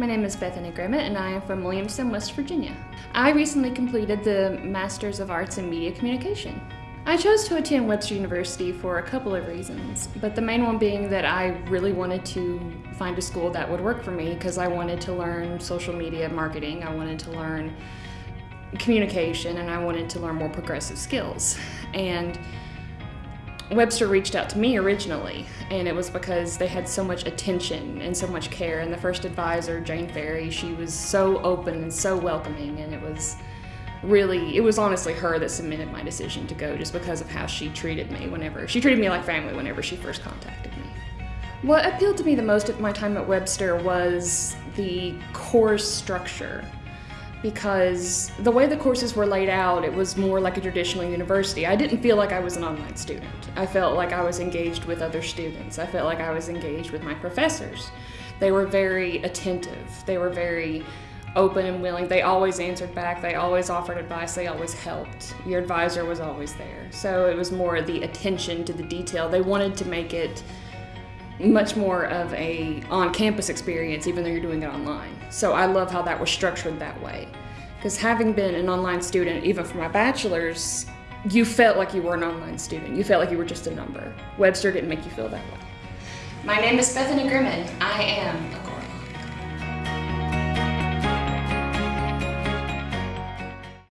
My name is Bethany Grimmett and I am from Williamston, West Virginia. I recently completed the Masters of Arts in Media Communication. I chose to attend Webster University for a couple of reasons, but the main one being that I really wanted to find a school that would work for me because I wanted to learn social media marketing, I wanted to learn communication, and I wanted to learn more progressive skills. And Webster reached out to me originally, and it was because they had so much attention and so much care. And the first advisor, Jane Ferry, she was so open and so welcoming, and it was really, it was honestly her that cemented my decision to go just because of how she treated me whenever, she treated me like family whenever she first contacted me. What appealed to me the most at my time at Webster was the course structure because the way the courses were laid out, it was more like a traditional university. I didn't feel like I was an online student. I felt like I was engaged with other students. I felt like I was engaged with my professors. They were very attentive. They were very open and willing. They always answered back. They always offered advice. They always helped. Your advisor was always there. So it was more the attention to the detail. They wanted to make it much more of a on-campus experience even though you're doing it online. So I love how that was structured that way. Because having been an online student, even for my bachelor's, you felt like you were an online student. You felt like you were just a number. Webster didn't make you feel that way. My name is Bethany Grimmett. I am